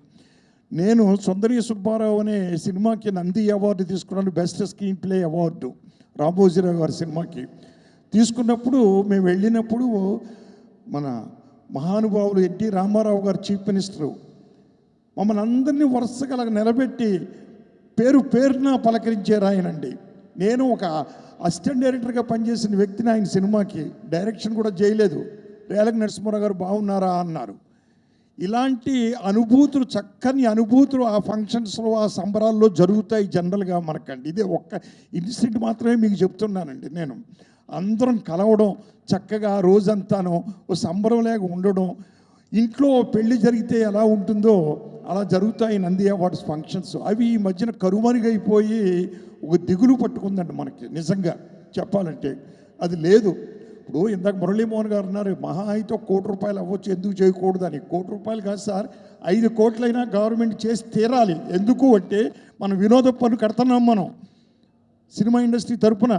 నేను సుందరి సుబ్బారావు అనే సినిమాకి నంది అవార్డు తీసుకున్నాను best screenplay award. Ramoji Rao గారి సినిమాకి తీసుకున్నప్పుడు మేము వెళ్ళినప్పుడు మన మహానుభావులు ఎన్టీ రామారావు గారు చీఫ్ మినిస్టరు మమ్మల్ని అందరినీ వరుసగా అలా నిలబెట్టి పేరు పేరున పలకరించారు ఆయనండి. నేను ఒక అసిస్టెంట్ డైరెక్టర్గా పనిచేసిన వ్యక్తిని ఆయన సినిమాకి డైరెక్షన్ కూడా చేయలేదు. రేలక నరసింహారావు గారు బాగున్నారా అన్నారు. ఇలాంటి అనుభూతులు చక్కని అనుభూతులు ఆ ఫంక్షన్స్లో ఆ సంబరాల్లో జరుగుతాయి జనరల్గా మనకండి. ఇదే ఒక్క ఇన్సిడెంట్ మాత్రమే మీకు చెప్తున్నానండి నేను. అందరం కలవడం చక్కగా రోజంతాను ఓ సంబరం లేక ఉండడం ఇంట్లో పెళ్ళి జరిగితే ఎలా ఉంటుందో అలా జరుగుతాయి నంది అవార్డ్స్ ఫంక్షన్స్ అవి ఈ మధ్యన కరుమరుగైపోయి ఒక దిగులు పట్టుకుందండి మనకి నిజంగా చెప్పాలంటే. అది లేదు. ఇప్పుడు ఇందాక మురళీమోహన్ గారు అన్నారు మహా అయితే కోటి రూపాయలు అవ్వచ్చు ఎందుకు చేయకూడదు అని కోటి రూపాయలు కాదు సార్ ఐదు కోట్లైనా గవర్నమెంట్ చేసి తీరాలి. ఎందుకు అంటే మనం వినోద పన్ను కడుతున్నాం మనం. సినిమా ఇండస్ట్రీ తరపున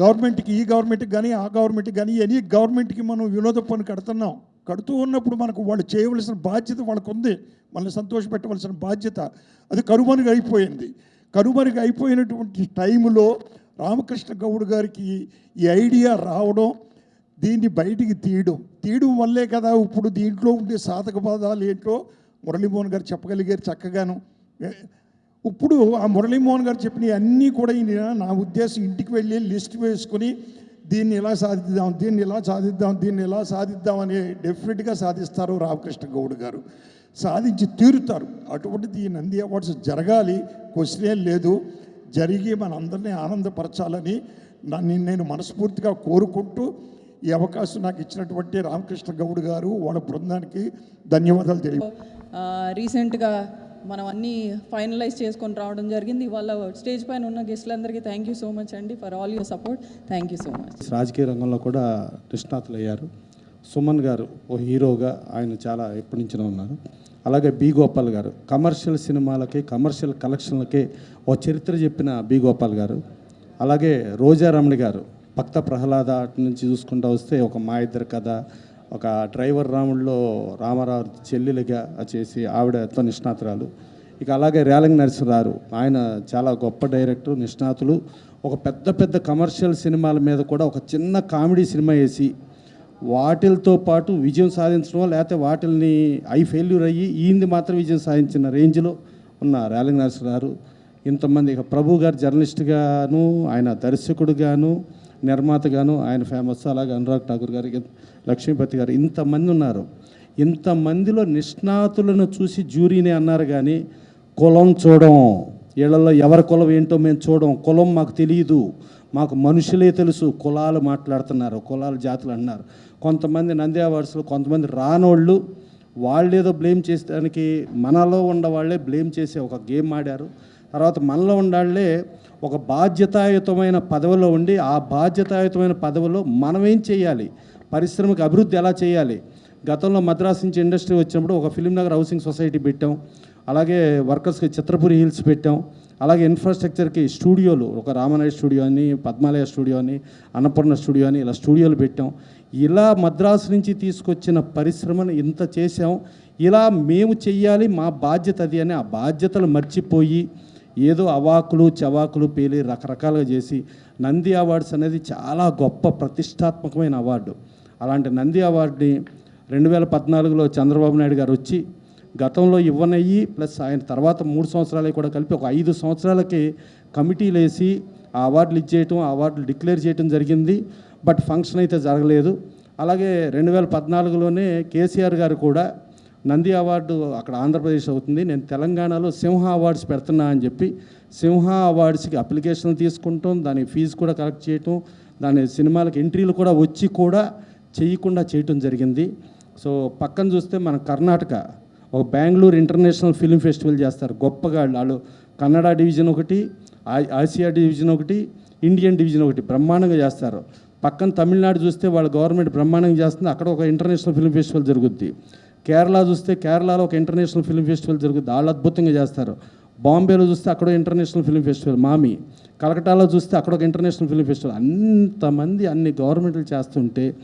గవర్నమెంట్కి ఈ గవర్నమెంట్కి కానీ ఆ గవర్నమెంట్కి కానీ ఎనీ గవర్నమెంట్కి మనం వినోద పన్ను కడుతున్నాం. కడుతూ ఉన్నప్పుడు మనకు వాళ్ళు చేయవలసిన బాధ్యత వాళ్ళకు ఉంది మనల్ని సంతోషపెట్టవలసిన బాధ్యత. అది కనుమరుగు అయిపోయింది కనుమరుగు అయిపోయినటువంటి టైంలో రామకృష్ణ గౌడ్ గారికి ఈ ఐడియా రావడం దీన్ని బయటికి తీయడం. తీయడం వల్లే కదా ఇప్పుడు దీంట్లో ఉండే సాధక బాధాలు ఏంటో మురళీమోహన్ గారు చెప్పగలిగారు చక్కగాను. ఇప్పుడు ఆ మురళీమోహన్ గారు చెప్పిన అన్నీ కూడా ఈయన నా ఉద్దేశం ఇంటికి వెళ్ళి లిస్ట్ వేసుకుని దీన్ని ఎలా సాధిద్దాం దీన్ని ఎలా సాధిద్దాం దీన్ని ఎలా సాధిద్దాం అని డెఫినెట్గా సాధిస్తారు రామకృష్ణ గౌడ్ గారు. సాధించి తీరుతారు. అటువంటిది ఈ నంది అవార్డ్స్ జరగాలి క్వశ్చనే లేదు. జరిగి మనందరినీ ఆనందపరచాలని నన్ను నేను మనస్ఫూర్తిగా కోరుకుంటూ ఈ అవకాశం నాకు ఇచ్చినటువంటి రామకృష్ణ గౌడ్ గారు వాళ్ళ బృందానికి ధన్యవాదాలు తెలియ ఆ, రీసెంట్గా మనం అన్నీ ఫైనలైజ్ చేసుకొని రావడం జరిగింది. ఇవాళ స్టేజ్ పైన ఉన్న గెస్టులందరికీ థ్యాంక్ యూ సో మచ్ అండి for all your support thank you so much రాజకీయ రంగంలో కూడా నిష్ణాతులు అయ్యారు సుమన్ గారు ఓ హీరోగా ఆయన చాలా ఎప్పటి నుంచినో ఉన్నారు. అలాగే బి గోపాల్ గారు. కమర్షియల్ సినిమాలకి కమర్షియల్ కలెక్షన్లకి ఓ చరిత్ర చెప్పిన బి గోపాల్ గారు. అలాగే రోజారమణి గారు. భక్త ప్రహ్లాద అటు నుంచి చూసుకుంటూ వస్తే ఒక మా ఇద్దరు కథ ఒక డ్రైవర్ రాముడిలో రామారావు చెల్లెలుగా చేసి ఆవిడ ఎంతో నిష్ణాతురాలు. ఇక అలాగే రేలంగి నరసింహారు ఆయన చాలా గొప్ప డైరెక్టర్ నిష్ణాతులు. ఒక పెద్ద పెద్ద కమర్షియల్ సినిమాల మీద కూడా ఒక చిన్న కామెడీ సినిమా వేసి వాటిలతో పాటు విజయం సాధించడం లేకపోతే వాటిల్ని ఐ ఫెయిల్యూర్ అయ్యి ఈయనది మాత్రం విజయం సాధించిన రేంజ్లో ఉన్న రేలంగి గారు ఇంతమంది ఇక ప్రభు గారు జర్నలిస్ట్గాను ఆయన దర్శకుడుగాను నిర్మాతగాను ఆయన ఫేమస్ అలాగే అనురాగ్ ఠాకూర్ గారు లక్ష్మీపతి గారు ఇంతమంది ఉన్నారు. ఇంతమందిలో నిష్ణాతులను చూసి జ్యూరీని అన్నారు కానీ కులం చూడం. వీళ్ళల్లో ఎవరి కులం ఏంటో మేము చూడం. కులం మాకు తెలియదు మాకు మనుషులే తెలుసు. కులాలు మాట్లాడుతున్నారు. కులాలు జాతులు అన్నారు కొంతమంది నంది అవార్డ్స్లో కొంతమంది రానోళ్ళు వాళ్ళేదో బ్లేమ్ చేసేదానికి మనలో ఉండవాళ్ళే వాళ్ళే బ్లేమ్ చేసే ఒక గేమ్ ఆడారు. తర్వాత మనలో ఉండాళ్ళే ఒక బాధ్యతాయుతమైన పదవిలో ఉండి ఆ బాధ్యతాయుతమైన పదవిలో మనం ఏం చేయాలి? పరిశ్రమకు అభివృద్ధి ఎలా చేయాలి? గతంలో మద్రాస్ నుంచి ఇండస్ట్రీ వచ్చినప్పుడు ఒక ఫిలిం నగర్ హౌసింగ్ సొసైటీ పెట్టాం. అలాగే వర్కర్స్కి చిత్రపురి హిల్స్ పెట్టాం. అలాగే ఇన్ఫ్రాస్ట్రక్చర్కి స్టూడియోలు ఒక రామనాయ స్టూడియో అని పద్మాలయ స్టూడియో అని అన్నపూర్ణ స్టూడియో అని ఇలా స్టూడియోలు పెట్టాం. ఇలా మద్రాసు నుంచి తీసుకొచ్చిన పరిశ్రమను ఇంత చేసాం ఇలా మేము చెయ్యాలి మా బాధ్యత అది అని ఆ బాధ్యతలు మర్చిపోయి ఏదో అవాకులు చవాకులు పేలి రకరకాలుగా చేసి నంది అవార్డ్స్ అనేది చాలా గొప్ప ప్రతిష్టాత్మకమైన అవార్డు. అలాంటి నంది అవార్డుని రెండు వేల పద్నాలుగులో చంద్రబాబు నాయుడు గారు వచ్చి గతంలో ఇవ్వనయ్యి ప్లస్ ఆయన తర్వాత మూడు సంవత్సరాలకి కూడా కలిపి ఒక ఐదు సంవత్సరాలకి కమిటీలు వేసి ఆ అవార్డులు ఇచ్చేయటం ఆ అవార్డులు డిక్లేర్ చేయటం జరిగింది. బట్ ఫంక్షన్ అయితే జరగలేదు. అలాగే రెండు వేల పద్నాలుగులోనే కేసీఆర్ గారు కూడా నంది అవార్డు అక్కడ ఆంధ్రప్రదేశ్ అవుతుంది. నేను తెలంగాణలో సింహ అవార్డ్స్ పెడుతున్నా అని చెప్పి సింహ అవార్డ్స్కి అప్లికేషన్ తీసుకుంటాం. దాని ఫీజు కూడా కలెక్ట్ చేయటం. దాని సినిమాలకు ఎంట్రీలు కూడా వచ్చి కూడా చేయకుండా చేయటం జరిగింది. సో పక్కన చూస్తే మన కర్ణాటక ఒక బెంగళూరు ఇంటర్నేషనల్ ఫిల్మ్ ఫెస్టివల్ చేస్తారు. గొప్పగా వాళ్ళు. కన్నడ డివిజన్ ఒకటి ఆసియా డివిజన్ ఒకటి ఇండియన్ డివిజన్ ఒకటి బ్రహ్మాండంగా చేస్తారు. పక్కన తమిళనాడు చూస్తే వాళ్ళ గవర్నమెంట్ బ్రహ్మాండంగా చేస్తుంది. అక్కడ ఒక ఇంటర్నేషనల్ ఫిల్మ్ ఫెస్టివల్ జరుగుద్ది. కేరళ చూస్తే కేరళలో ఒక ఇంటర్నేషనల్ ఫిల్మ్ ఫెస్టివల్ జరుగుద్ది. వాళ్ళు అద్భుతంగా చేస్తారు. బాంబేలో చూస్తే అక్కడ ఇంటర్నేషనల్ ఫిల్మ్ ఫెస్టివల్ మామి. కలకటాలో చూస్తే అక్కడ ఒక ఇంటర్నేషనల్ ఫిల్మ్ ఫెస్టివల్ అంతమంది అన్ని గవర్నమెంట్లు చేస్తుంటే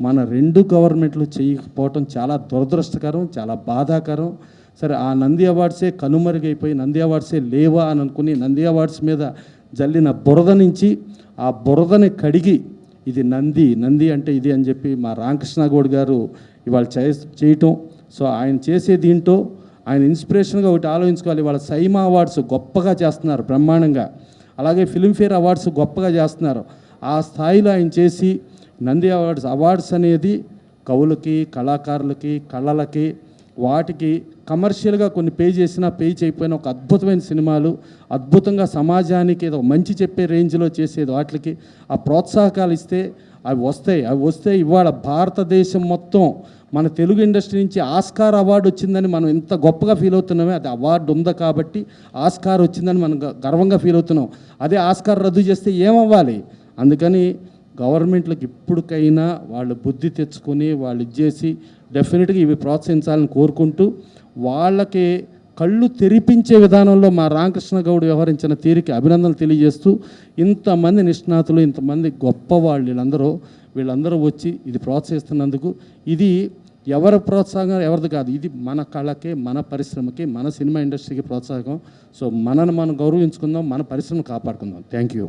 మన రెండు గవర్నమెంట్లు చేయకపోవటం చాలా దురదృష్టకరం చాలా బాధాకరం. సరే ఆ నంది అవార్డ్సే కనుమరుగైపోయి నంది అవార్డ్సే లేవా అని అనుకుని నంది అవార్డ్స్ మీద జల్లిన బురద నుంచి ఆ బురదని కడిగి ఇది నంది నంది అంటే ఇది అని చెప్పి మా రామకృష్ణ గౌడ్ గారు ఇవాళ చే చేయటం. సో ఆయన చేసే దీంట్లో ఆయన ఇన్స్పిరేషన్గా ఒకటి ఆలోచించుకోవాలి. వాళ్ళ సైమా అవార్డ్స్ గొప్పగా చేస్తున్నారు బ్రహ్మాండంగా. అలాగే ఫిల్మ్ఫేర్ అవార్డ్స్ గొప్పగా చేస్తున్నారు. ఆ స్థాయిలో ఆయన చేసి నంది అవార్డ్స్ అవార్డ్స్ అనేది కవులకి కళాకారులకి కళలకి వాటికి కమర్షియల్గా కొన్ని పే చేసినా పే చేయకపోయినా ఒక అద్భుతమైన సినిమాలు అద్భుతంగా సమాజానికి ఏదో మంచి చెప్పే రేంజ్లో చేసేది వాటికి ఆ ప్రోత్సాహకాలు ఇస్తే అవి వస్తాయి. అవి వస్తే ఇవాళ భారతదేశం మొత్తం మన తెలుగు ఇండస్ట్రీ నుంచి ఆస్కార్ అవార్డు వచ్చిందని మనం ఎంత గొప్పగా ఫీల్ అవుతున్నామే. అది అవార్డు ఉందా కాబట్టి ఆస్కార్ వచ్చిందని మనం గర్వంగా ఫీల్ అవుతున్నాం. అదే ఆస్కార్ రద్దు చేస్తే ఏమవ్వాలి? అందుకని గవర్నమెంట్లకు ఇప్పటికైనా వాళ్ళు బుద్ధి తెచ్చుకొని వాళ్ళు ఇచ్చేసి డెఫినెట్గా ఇవి ప్రోత్సహించాలని కోరుకుంటూ వాళ్ళకి కళ్ళు తెరిపించే విధానంలో మా రామకృష్ణ గౌడ్ వ్యవహరించిన తీరుకి అభినందనలు తెలియజేస్తూ ఇంతమంది నిష్ణాతులు ఇంతమంది గొప్ప వాళ్ళు వీళ్ళందరూ వీళ్ళందరూ వచ్చి ఇది ప్రోత్సహిస్తున్నందుకు ఇది ఎవరి ప్రోత్సాహం ఎవరిది కాదు ఇది మన కళకే మన పరిశ్రమకి మన సినిమా ఇండస్ట్రీకి ప్రోత్సాహం సో మనను మనం గౌరవించుకుందాం మన పరిశ్రమ కాపాడుకుందాం. Thank you